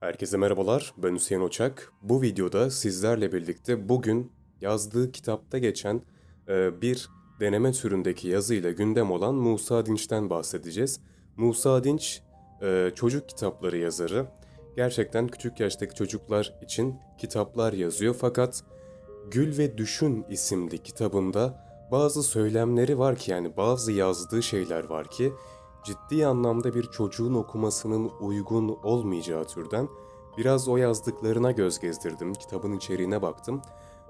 Herkese merhabalar, ben Hüseyin Oçak. Bu videoda sizlerle birlikte bugün yazdığı kitapta geçen e, bir deneme türündeki yazıyla gündem olan Musa Dinç'ten bahsedeceğiz. Musa Dinç e, çocuk kitapları yazarı. Gerçekten küçük yaştaki çocuklar için kitaplar yazıyor fakat Gül ve Düşün isimli kitabında bazı söylemleri var ki yani bazı yazdığı şeyler var ki ciddi anlamda bir çocuğun okumasının uygun olmayacağı türden biraz o yazdıklarına göz gezdirdim, kitabın içeriğine baktım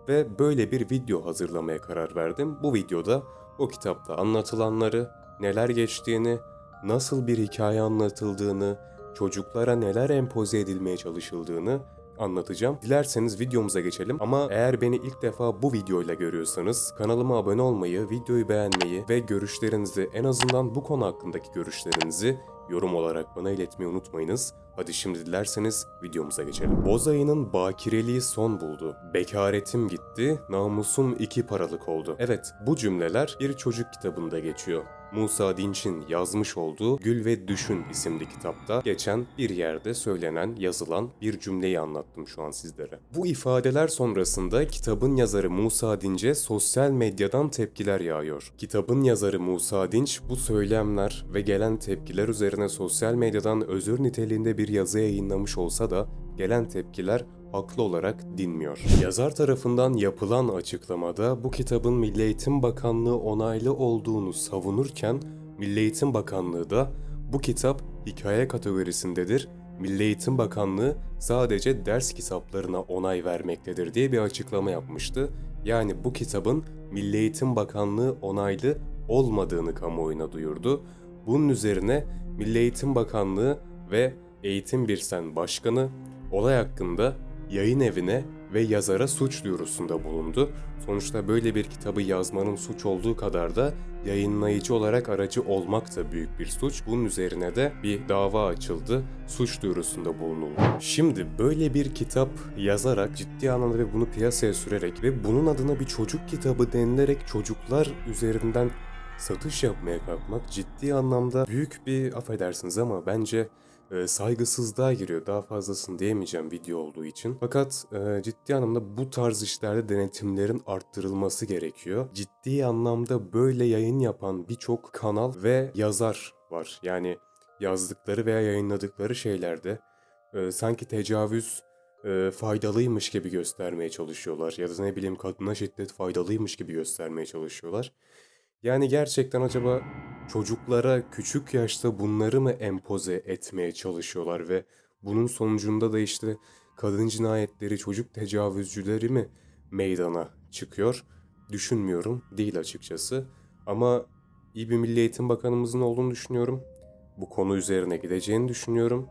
ve böyle bir video hazırlamaya karar verdim. Bu videoda o kitapta anlatılanları, neler geçtiğini, nasıl bir hikaye anlatıldığını, çocuklara neler empoze edilmeye çalışıldığını anlatacağım. Dilerseniz videomuza geçelim ama eğer beni ilk defa bu videoyla görüyorsanız kanalıma abone olmayı, videoyu beğenmeyi ve görüşlerinizi en azından bu konu hakkındaki görüşlerinizi yorum olarak bana iletmeyi unutmayınız. Hadi şimdi dilerseniz videomuza geçelim. Boz ayının bakireliği son buldu. Bekaretim gitti, namusum iki paralık oldu. Evet, bu cümleler bir çocuk kitabında geçiyor. Musa Dinç'in yazmış olduğu Gül ve Düşün isimli kitapta geçen bir yerde söylenen, yazılan bir cümleyi anlattım şu an sizlere. Bu ifadeler sonrasında kitabın yazarı Musa Dinç'e sosyal medyadan tepkiler yağıyor. Kitabın yazarı Musa Dinç bu söylemler ve gelen tepkiler üzerine sosyal medyadan özür niteliğinde bir yazı yayınlamış olsa da gelen tepkiler haklı olarak dinmiyor. Yazar tarafından yapılan açıklamada bu kitabın Milli Eğitim Bakanlığı onaylı olduğunu savunurken Milli Eğitim Bakanlığı da bu kitap hikaye kategorisindedir. Milli Eğitim Bakanlığı sadece ders kitaplarına onay vermektedir diye bir açıklama yapmıştı. Yani bu kitabın Milli Eğitim Bakanlığı onaylı olmadığını kamuoyuna duyurdu. Bunun üzerine Milli Eğitim Bakanlığı ve Eğitim Birsen Başkanı olay hakkında yayın evine ve yazara suç duyurusunda bulundu. Sonuçta böyle bir kitabı yazmanın suç olduğu kadar da yayınlayıcı olarak aracı olmak da büyük bir suç. Bunun üzerine de bir dava açıldı. Suç duyurusunda bulunuldu. Şimdi böyle bir kitap yazarak ciddi anlamda ve bunu piyasaya sürerek ve bunun adına bir çocuk kitabı denilerek çocuklar üzerinden satış yapmaya kalkmak ciddi anlamda büyük bir affedersiniz ama bence e, saygısızlığa giriyor. Daha fazlasını diyemeyeceğim video olduğu için. Fakat e, ciddi anlamda bu tarz işlerde denetimlerin arttırılması gerekiyor. Ciddi anlamda böyle yayın yapan birçok kanal ve yazar var. Yani yazdıkları veya yayınladıkları şeylerde e, sanki tecavüz e, faydalıymış gibi göstermeye çalışıyorlar. Ya da ne bileyim kadına şiddet faydalıymış gibi göstermeye çalışıyorlar. Yani gerçekten acaba çocuklara küçük yaşta bunları mı empoze etmeye çalışıyorlar ve bunun sonucunda da işte kadın cinayetleri, çocuk tecavüzcüleri mi meydana çıkıyor? Düşünmüyorum, değil açıkçası. Ama iyi bir Milli Eğitim Bakanımızın olduğunu düşünüyorum. Bu konu üzerine gideceğini düşünüyorum.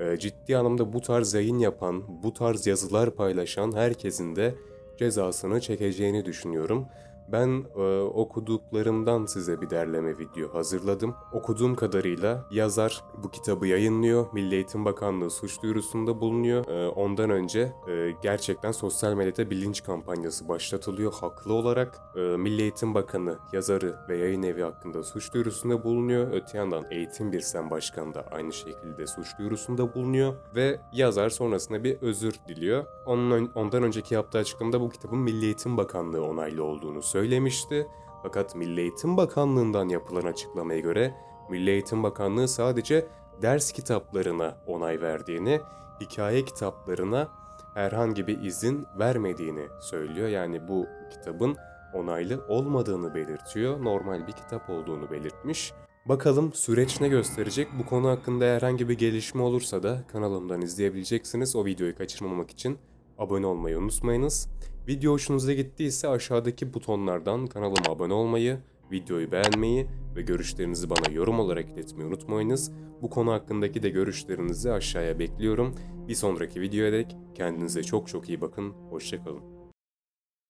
Ee, ciddi anlamda bu tarz yayın yapan, bu tarz yazılar paylaşan herkesin de cezasını çekeceğini düşünüyorum. Ben e, okuduklarımdan size bir derleme video hazırladım. Okuduğum kadarıyla yazar bu kitabı yayınlıyor. Milli Eğitim Bakanlığı suç duyurusunda bulunuyor. E, ondan önce e, gerçekten sosyal medyada bilinç kampanyası başlatılıyor haklı olarak. E, Milli Eğitim Bakanı yazarı ve yayın evi hakkında suç duyurusunda bulunuyor. Öte yandan Eğitim Birsen Başkanı da aynı şekilde suç duyurusunda bulunuyor. Ve yazar sonrasında bir özür diliyor. Onun, ondan önceki yaptığı açıklamada bu kitabın Milli Eğitim Bakanlığı onaylı olduğunu söylemişti. Fakat Milli Eğitim Bakanlığı'ndan yapılan açıklamaya göre Milli Eğitim Bakanlığı sadece ders kitaplarına onay verdiğini, hikaye kitaplarına herhangi bir izin vermediğini söylüyor. Yani bu kitabın onaylı olmadığını belirtiyor. Normal bir kitap olduğunu belirtmiş. Bakalım süreç ne gösterecek? Bu konu hakkında herhangi bir gelişme olursa da kanalımdan izleyebileceksiniz. O videoyu kaçırmamak için abone olmayı unutmayınız. Video hoşunuza gittiyse aşağıdaki butonlardan kanalıma abone olmayı, videoyu beğenmeyi ve görüşlerinizi bana yorum olarak iletmeyi unutmayınız. Bu konu hakkındaki de görüşlerinizi aşağıya bekliyorum. Bir sonraki videoya dek kendinize çok çok iyi bakın. Hoşçakalın.